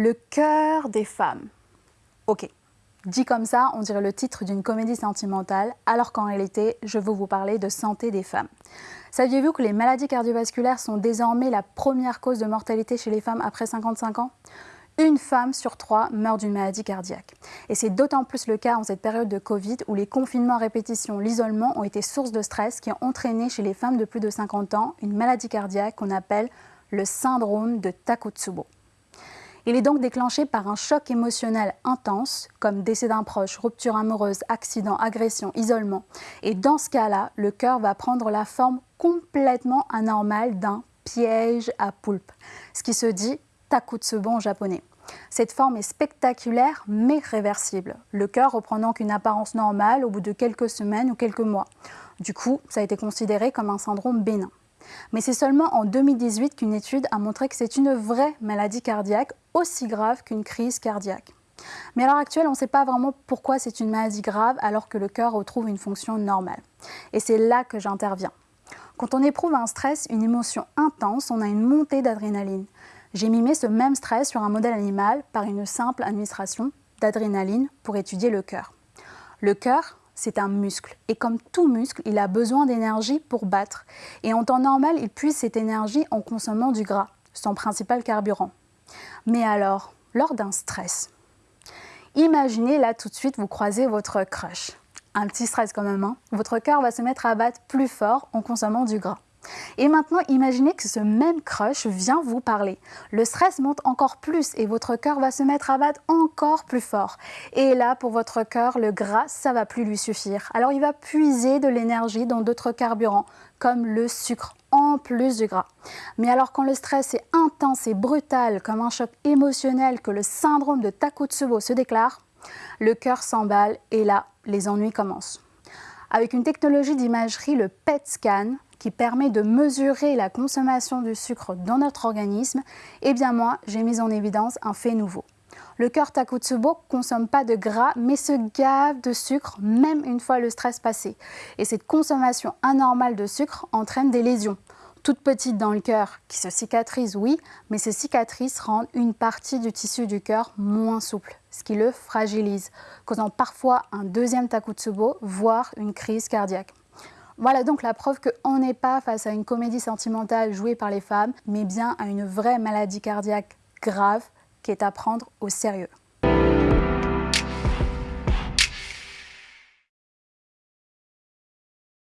Le cœur des femmes. Ok, dit comme ça, on dirait le titre d'une comédie sentimentale, alors qu'en réalité, je veux vous parler de santé des femmes. Saviez-vous que les maladies cardiovasculaires sont désormais la première cause de mortalité chez les femmes après 55 ans? Une femme sur trois meurt d'une maladie cardiaque. Et c'est d'autant plus le cas en cette période de Covid où les confinements à répétition, l'isolement ont été source de stress qui ont entraîné chez les femmes de plus de 50 ans une maladie cardiaque qu'on appelle le syndrome de Takotsubo. Il est donc déclenché par un choc émotionnel intense, comme décès d'un proche, rupture amoureuse, accident, agression, isolement. Et dans ce cas-là, le cœur va prendre la forme complètement anormale d'un piège à poulpe, ce qui se dit takotsubo en japonais. Cette forme est spectaculaire mais réversible. Le cœur reprend donc une apparence normale au bout de quelques semaines ou quelques mois. Du coup, ça a été considéré comme un syndrome bénin. Mais c'est seulement en 2018 qu'une étude a montré que c'est une vraie maladie cardiaque aussi grave qu'une crise cardiaque. Mais à l'heure actuelle, on ne sait pas vraiment pourquoi c'est une maladie grave alors que le cœur retrouve une fonction normale. Et c'est là que j'interviens. Quand on éprouve un stress, une émotion intense, on a une montée d'adrénaline. J'ai mimé ce même stress sur un modèle animal par une simple administration d'adrénaline pour étudier le cœur. Le cœur, c'est un muscle. Et comme tout muscle, il a besoin d'énergie pour battre. Et en temps normal, il puise cette énergie en consommant du gras, son principal carburant. Mais alors, lors d'un stress, imaginez là tout de suite, vous croisez votre crush. Un petit stress quand même, hein votre cœur va se mettre à battre plus fort en consommant du gras. Et maintenant, imaginez que ce même crush vient vous parler. Le stress monte encore plus et votre cœur va se mettre à battre encore plus fort. Et là, pour votre cœur, le gras, ça va plus lui suffire. Alors il va puiser de l'énergie dans d'autres carburants, comme le sucre, en plus du gras. Mais alors quand le stress est intense et brutal, comme un choc émotionnel que le syndrome de Takotsubo se déclare, le cœur s'emballe et là, les ennuis commencent. Avec une technologie d'imagerie, le PET scan, qui permet de mesurer la consommation du sucre dans notre organisme, eh bien moi, j'ai mis en évidence un fait nouveau. Le cœur Takotsubo consomme pas de gras, mais se gave de sucre, même une fois le stress passé. Et cette consommation anormale de sucre entraîne des lésions. Toutes petites dans le cœur, qui se cicatrisent, oui, mais ces cicatrices rendent une partie du tissu du cœur moins souple, ce qui le fragilise, causant parfois un deuxième Takotsubo, voire une crise cardiaque. Voilà donc la preuve qu'on n'est pas face à une comédie sentimentale jouée par les femmes, mais bien à une vraie maladie cardiaque grave qui est à prendre au sérieux.